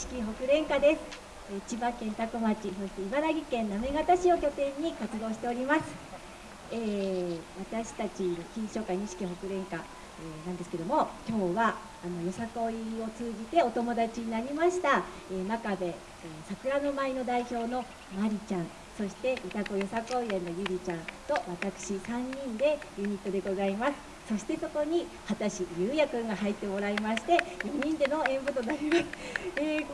式北連歌です。千葉県多古町そして茨城県行方市を拠点に活動しております、えー、私たち金賞会錦北連歌、えー、なんですけども今日はあのよさこいを通じてお友達になりました、えー、真壁、えー、桜の舞の代表のまりちゃんそして歌子よさこい園のゆりちゃんと私3人でユニットでございます。そしてそこに畑師優也くんが入ってもらいまして4人での演舞となります、えー、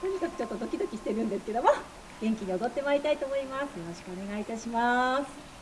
とにかくちょっとドキドキしてるんですけども元気に踊ってまいりたいと思います。よろしくお願いいたします。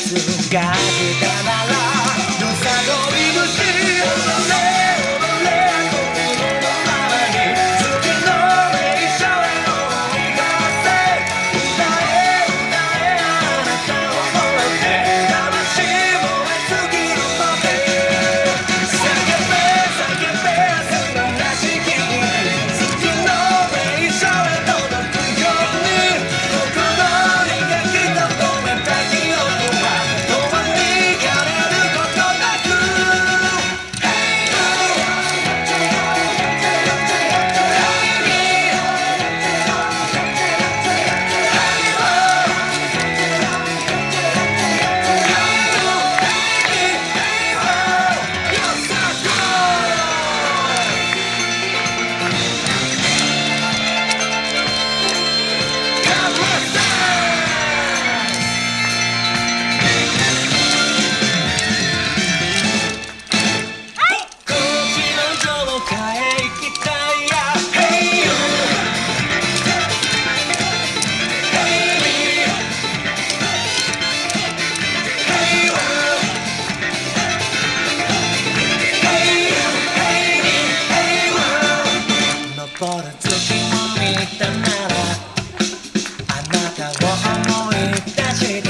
つがけたなら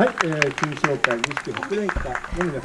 はい、えー、金賞会錦北連会の皆様。